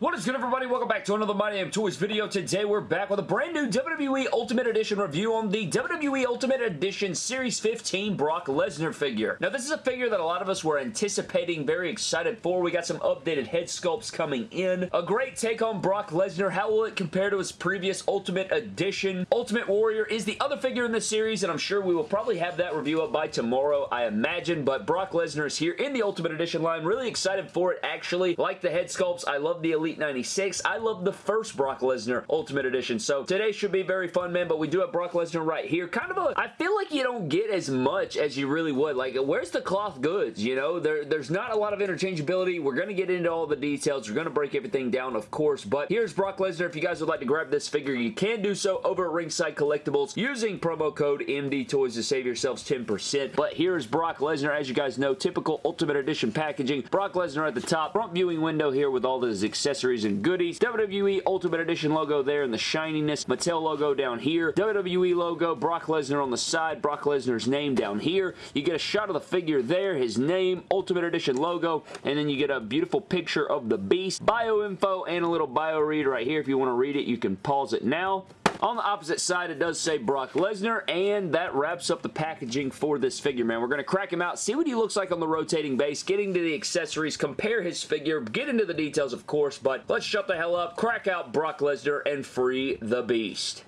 What is good everybody? Welcome back to another My Damn Toys video. Today we're back with a brand new WWE Ultimate Edition review on the WWE Ultimate Edition Series 15 Brock Lesnar figure. Now this is a figure that a lot of us were anticipating, very excited for. We got some updated head sculpts coming in. A great take on Brock Lesnar. How will it compare to his previous Ultimate Edition? Ultimate Warrior is the other figure in the series and I'm sure we will probably have that review up by tomorrow, I imagine. But Brock Lesnar is here in the Ultimate Edition line. Really excited for it actually. Like the head sculpts. I love the Elite Elite 96. I love the first Brock Lesnar Ultimate Edition. So today should be very fun, man, but we do have Brock Lesnar right here. Kind of a, I feel like you don't get as much as you really would. Like, where's the cloth goods, you know? There, there's not a lot of interchangeability. We're going to get into all the details. We're going to break everything down, of course, but here's Brock Lesnar. If you guys would like to grab this figure, you can do so over at Ringside Collectibles using promo code MD Toys to save yourselves 10%. But here's Brock Lesnar. As you guys know, typical Ultimate Edition packaging. Brock Lesnar at the top. Front viewing window here with all his accessories accessories and goodies. WWE Ultimate Edition logo there and the shininess. Mattel logo down here. WWE logo. Brock Lesnar on the side. Brock Lesnar's name down here. You get a shot of the figure there. His name. Ultimate Edition logo. And then you get a beautiful picture of the beast. Bio info and a little bio read right here. If you want to read it, you can pause it now. On the opposite side, it does say Brock Lesnar, and that wraps up the packaging for this figure, man. We're going to crack him out, see what he looks like on the rotating base, get into the accessories, compare his figure, get into the details, of course, but let's shut the hell up, crack out Brock Lesnar, and free the beast.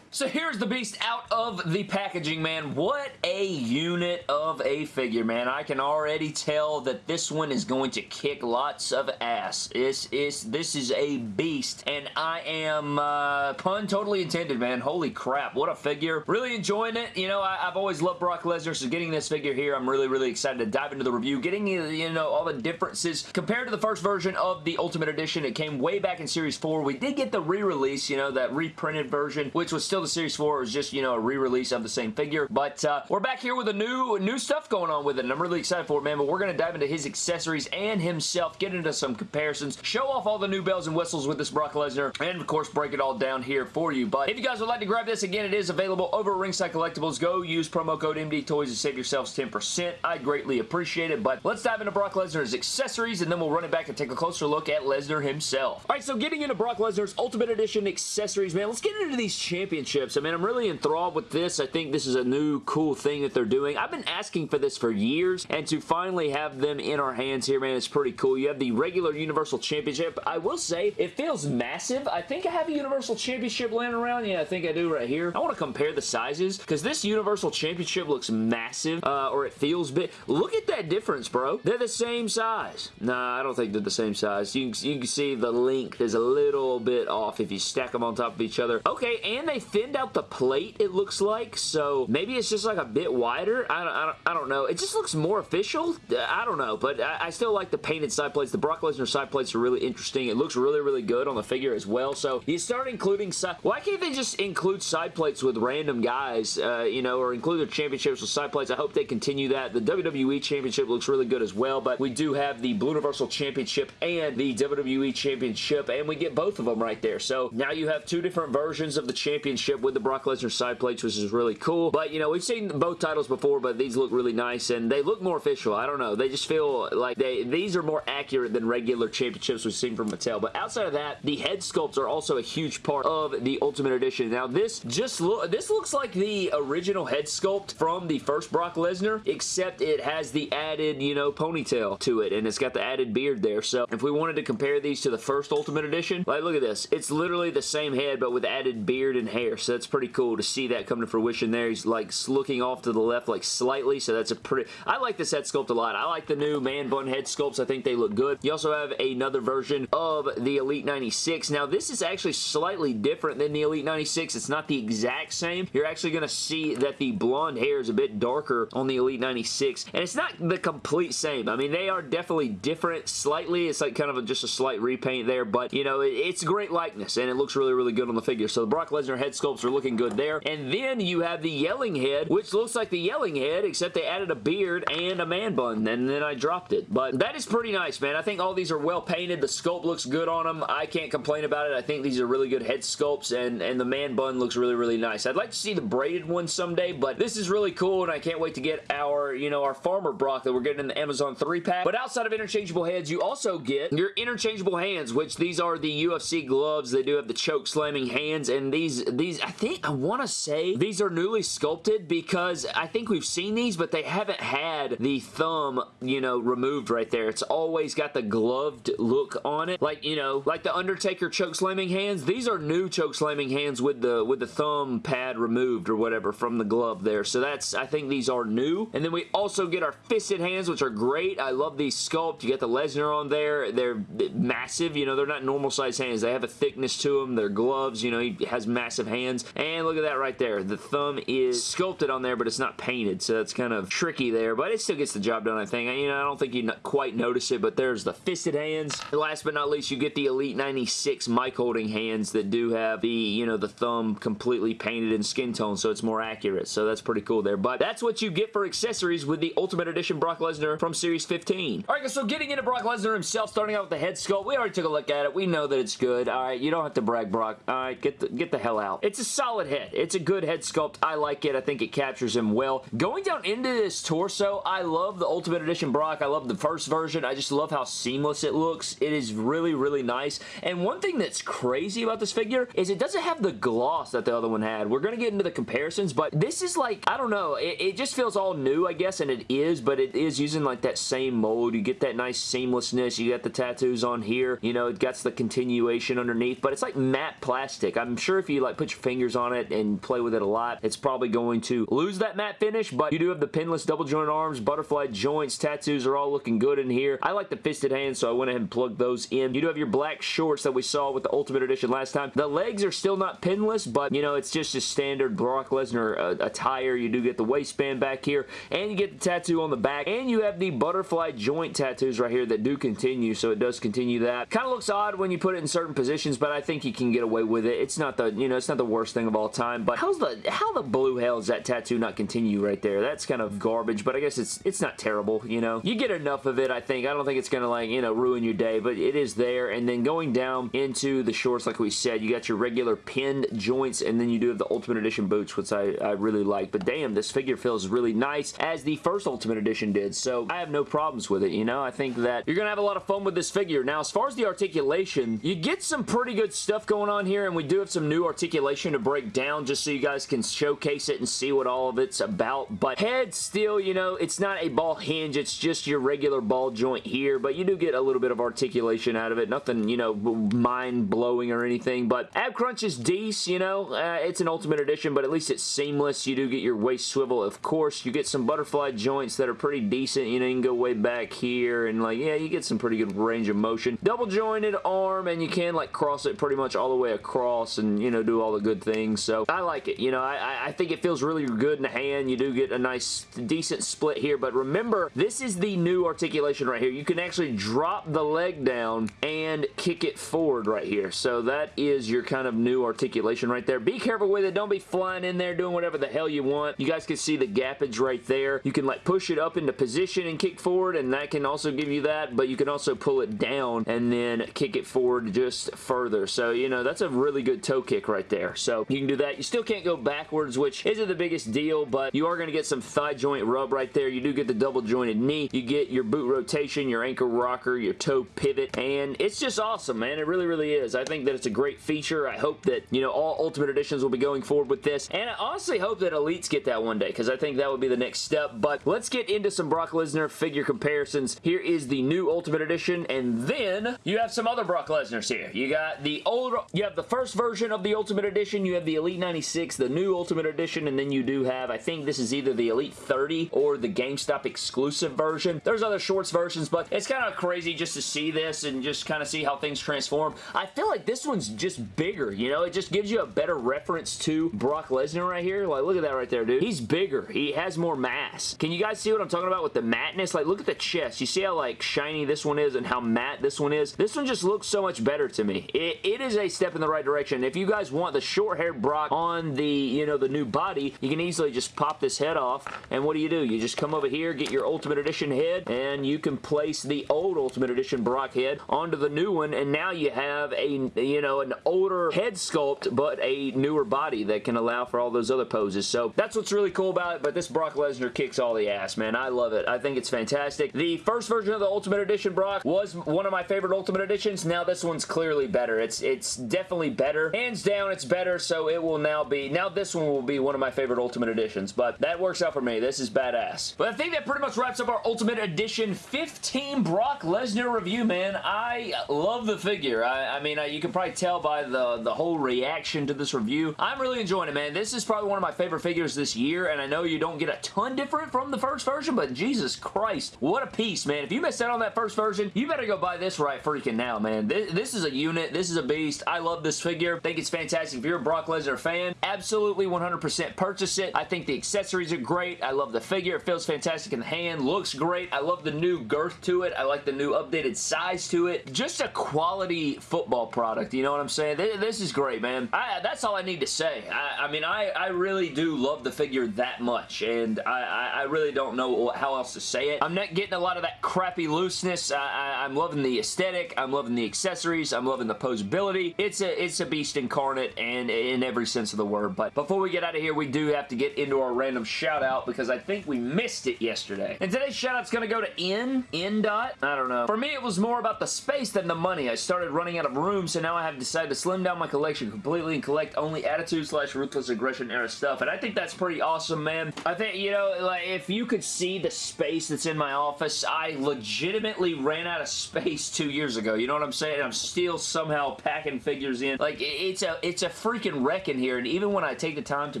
So here's the beast out of the packaging, man. What a unit of a figure, man. I can already tell that this one is going to kick lots of ass. This is, this is a beast, and I am, uh, pun totally intended, man. Holy crap, what a figure. Really enjoying it. You know, I, have always loved Brock Lesnar, so getting this figure here, I'm really, really excited to dive into the review. Getting, you know, all the differences compared to the first version of the Ultimate Edition. It came way back in Series 4. We did get the re-release, you know, that reprinted version, which was still the Series 4 was just, you know, a re-release of the same figure. But uh, we're back here with a new new stuff going on with it, and I'm really excited for it, man. But we're going to dive into his accessories and himself, get into some comparisons, show off all the new bells and whistles with this Brock Lesnar, and of course, break it all down here for you. But if you guys would like to grab this, again, it is available over at Ringside Collectibles. Go use promo code MD Toys to save yourselves 10%. I greatly appreciate it. But let's dive into Brock Lesnar's accessories, and then we'll run it back and take a closer look at Lesnar himself. All right, so getting into Brock Lesnar's Ultimate Edition accessories, man, let's get into these championships. I mean, I'm really enthralled with this. I think this is a new cool thing that they're doing. I've been asking for this for years, and to finally have them in our hands here, man, it's pretty cool. You have the regular Universal Championship. I will say, it feels massive. I think I have a Universal Championship laying around. Yeah, I think I do right here. I want to compare the sizes, because this Universal Championship looks massive, uh, or it feels big. Look at that difference, bro. They're the same size. Nah, I don't think they're the same size. You, you can see the length is a little bit off if you stack them on top of each other. Okay, and they thinned out the plate, it looks like, so maybe it's just like a bit wider. I don't, I don't, I don't know. It just looks more official. I don't know, but I, I still like the painted side plates. The Brock Lesnar side plates are really interesting. It looks really, really good on the figure as well, so you start including side... Why can't they just include side plates with random guys, uh, you know, or include their championships with side plates? I hope they continue that. The WWE Championship looks really good as well, but we do have the Blue Universal Championship and the WWE Championship, and we get both of them right there. So now you have two different versions of the championship with the Brock Lesnar side plates, which is really cool. But, you know, we've seen both titles before, but these look really nice, and they look more official. I don't know. They just feel like they these are more accurate than regular championships we've seen from Mattel. But outside of that, the head sculpts are also a huge part of the Ultimate Edition. Now, this just look this looks like the original head sculpt from the first Brock Lesnar, except it has the added, you know, ponytail to it, and it's got the added beard there. So, if we wanted to compare these to the first Ultimate Edition, like, look at this. It's literally the same head, but with added beard and hair, so that's pretty cool to see that come to fruition there. He's like looking off to the left like slightly, so that's a pretty... I like this head sculpt a lot. I like the new man bun head sculpts. I think they look good. You also have another version of the Elite 96. Now, this is actually slightly different than the Elite 96. It's not the exact same. You're actually going to see that the blonde hair is a bit darker on the Elite 96, and it's not the complete same. I mean, they are definitely different slightly. It's like kind of a, just a slight repaint there, but, you know, it, it's great likeness, and it looks really, really good on the figure. So, the Brock Lesnar head sculpt sculpts are looking good there. And then you have the Yelling Head, which looks like the Yelling Head, except they added a beard and a man bun, and then I dropped it. But that is pretty nice, man. I think all these are well painted. The sculpt looks good on them. I can't complain about it. I think these are really good head sculpts, and, and the man bun looks really, really nice. I'd like to see the braided one someday, but this is really cool, and I can't wait to get our, you know, our Farmer Brock that we're getting in the Amazon 3-pack. But outside of interchangeable heads, you also get your interchangeable hands, which these are the UFC gloves. They do have the choke slamming hands, and these, these I think, I want to say these are newly sculpted because I think we've seen these, but they haven't had the thumb, you know, removed right there. It's always got the gloved look on it. Like, you know, like the Undertaker choke slamming hands. These are new choke slamming hands with the with the thumb pad removed or whatever from the glove there. So that's, I think these are new. And then we also get our fisted hands, which are great. I love these sculpt. You get the Lesnar on there. They're massive. You know, they're not normal size hands. They have a thickness to them. They're gloves. You know, he has massive hands. And look at that right there. The thumb is sculpted on there, but it's not painted. So that's kind of tricky there. But it still gets the job done, I think. You know, I don't think you quite notice it, but there's the fisted hands. And last but not least, you get the Elite 96 mic holding hands that do have the, you know, the thumb completely painted in skin tone, so it's more accurate. So that's pretty cool there. But that's what you get for accessories with the Ultimate Edition Brock Lesnar from Series 15. Alright guys, so getting into Brock Lesnar himself, starting out with the head sculpt, we already took a look at it. We know that it's good. Alright, you don't have to brag, Brock. Alright, get the, get the hell out. It's a solid head. It's a good head sculpt. I like it. I think it captures him well. Going down into this torso, I love the Ultimate Edition Brock. I love the first version. I just love how seamless it looks. It is really, really nice. And one thing that's crazy about this figure is it doesn't have the gloss that the other one had. We're going to get into the comparisons, but this is like, I don't know, it, it just feels all new, I guess, and it is, but it is using like that same mold. You get that nice seamlessness. You got the tattoos on here. You know, it gets the continuation underneath, but it's like matte plastic. I'm sure if you like put your fingers on it and play with it a lot, it's probably going to lose that matte finish, but you do have the pinless double joint arms, butterfly joints, tattoos are all looking good in here. I like the fisted hands, so I went ahead and plugged those in. You do have your black shorts that we saw with the Ultimate Edition last time. The legs are still not pinless, but, you know, it's just a standard Brock Lesnar uh, attire. You do get the waistband back here, and you get the tattoo on the back, and you have the butterfly joint tattoos right here that do continue, so it does continue that. Kind of looks odd when you put it in certain positions, but I think you can get away with it. It's not the, you know, it's not the worst thing of all time, but how's the, how the blue hell is that tattoo not continue right there? That's kind of garbage, but I guess it's, it's not terrible, you know? You get enough of it, I think. I don't think it's going to, like, you know, ruin your day, but it is there, and then going down into the shorts, like we said, you got your regular pinned joints, and then you do have the Ultimate Edition boots, which I, I really like, but damn, this figure feels really nice, as the first Ultimate Edition did, so I have no problems with it, you know? I think that you're going to have a lot of fun with this figure. Now, as far as the articulation, you get some pretty good stuff going on here, and we do have some new articulation to break down just so you guys can showcase it and see what all of it's about, but head still, you know, it's not a ball hinge, it's just your regular ball joint here, but you do get a little bit of articulation out of it. Nothing, you know, mind-blowing or anything, but ab crunch is decent, you know, uh, it's an Ultimate Edition, but at least it's seamless. You do get your waist swivel, of course. You get some butterfly joints that are pretty decent, you know, you can go way back here, and like, yeah, you get some pretty good range of motion. Double jointed arm, and you can like cross it pretty much all the way across and, you know, do all the good things, so I like it. You know, I, I think it feels really good in the hand. You do get a nice, decent split here, but remember, this is the new articulation right here. You can actually drop the leg down and kick it forward right here, so that is your kind of new articulation right there. Be careful with it. Don't be flying in there doing whatever the hell you want. You guys can see the gappage right there. You can like push it up into position and kick forward, and that can also give you that, but you can also pull it down and then kick it forward just further. So, you know, that's a really good toe kick right there. So, you can do that. You still can't go backwards, which isn't the biggest deal, but you are going to get some thigh joint rub right there. You do get the double jointed knee. You get your boot rotation, your ankle rocker, your toe pivot, and it's just awesome, man. It really, really is. I think that it's a great feature. I hope that, you know, all Ultimate Editions will be going forward with this, and I honestly hope that Elites get that one day, because I think that would be the next step, but let's get into some Brock Lesnar figure comparisons. Here is the new Ultimate Edition, and then you have some other Brock Lesnar's here. You got the old, you have the first version of the Ultimate Edition, you have the Elite 96, the new Ultimate Edition, and then you do have, I think this is either the Elite 30 or the GameStop exclusive version. There's other shorts versions, but it's kind of crazy just to see this and just kind of see how things transform. I feel like this one's just bigger, you know? It just gives you a better reference to Brock Lesnar right here. Like, look at that right there, dude. He's bigger. He has more mass. Can you guys see what I'm talking about with the mattness? Like, look at the chest. You see how, like, shiny this one is and how matte this one is? This one just looks so much better to me. it, it is a step in the right direction. If you guys want the short-haired Brock on the, you know, the new body, you can easily just pop this head off, and what do you do? You just come over here, get your Ultimate Edition head, and you can place the old Ultimate Edition Brock head onto the new one, and now you have a, you know, an older head sculpt, but a newer body that can allow for all those other poses. So that's what's really cool about it, but this Brock Lesnar kicks all the ass, man. I love it. I think it's fantastic. The first version of the Ultimate Edition Brock was one of my favorite Ultimate Editions. Now this one's clearly better. It's it's definitely better. Hands down, it's better, so it will now be, now this one will be one of my favorite Ultimate Editions, but that works out for me. This is badass. But I think that pretty much wraps up our Ultimate Edition 15 Brock Lesnar review, man. I love the figure. I, I mean, I, you can probably tell by the, the whole reaction to this review. I'm really enjoying it, man. This is probably one of my favorite figures this year, and I know you don't get a ton different from the first version, but Jesus Christ, what a piece, man. If you missed out on that first version, you better go buy this right freaking now, man. This, this is a unit. This is a beast. I love this figure. think it's fantastic. If you're a Brock Lesnar fan, absolutely 100% purchase it. I think the accessories are great. I love the figure. It feels fantastic in the hand. Looks great. I love the new girth to it. I like the new updated size to it. Just a quality football product. You know what I'm saying? This is great, man. I, that's all I need to say. I, I mean, I, I really do love the figure that much, and I, I really don't know how else to say it. I'm not getting a lot of that crappy looseness. I, am loving the aesthetic. I'm loving the accessories. I'm loving the posability. It's a, it's a beast incarnate, and in every sense of the word. But before we get out of here, we do have to get into our random shout out because I think we missed it yesterday. And today's shout out's going to go to N, N dot. I don't know. For me, it was more about the space than the money. I started running out of room, so now I have decided to slim down my collection completely and collect only Attitude slash Ruthless Aggression era stuff. And I think that's pretty awesome, man. I think, you know, like, if you could see the space that's in my office, I legitimately ran out of space two years ago. You know what I'm saying? I'm still somehow packing figures in. Like, it's a, it's a freaking wreck in here, and even when I take the time to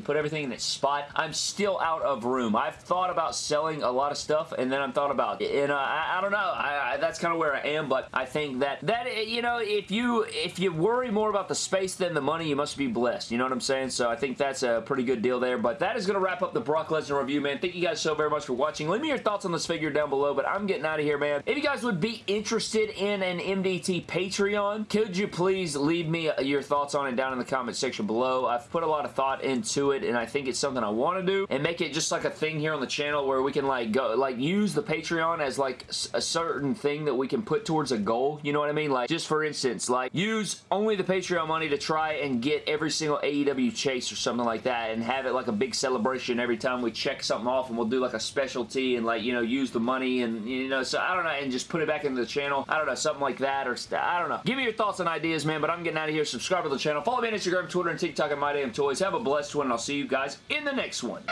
put everything in its spot, I'm still out of room. I've thought about selling a lot of stuff, and then I'm thought about, and uh, I, I, don't know, I, I, that's kind of where I am, but I think that, that, you know, if you, if you worry more about the space than the money, you must be blessed. You know what I'm saying? So I think that's a pretty good deal there, but that is going to wrap up the Brock Lesnar review, man. Thank you guys so very much for watching. Leave me your thoughts on this figure down below, but I'm getting out of here, man. If you guys would be interested in an MDT Patreon, could you please leave me your thoughts on it down in the comment section below? I've put a lot of thought into it, and I think it's something I want to do, and make it just like a thing here on the channel where we can like go, like use the Patreon as like a certain thing that we can put towards a goal, you know what I mean? Like, just for instance, like, use only the Patreon money to try and get every single AEW chase or something like that, and have it like a big celebration every time we check something off, and we'll do like a specialty, and like, you know, use the money, and, you know, so I don't know, and just put it back into the channel. I don't know, something like that, or I don't know. Give me your thoughts and ideas, man, but I'm getting out of here. Subscribe to the channel. Follow me on Instagram, Twitter, and TikTok at My Damn Toys. Have a blessed one, and I'll see you guys in the next one.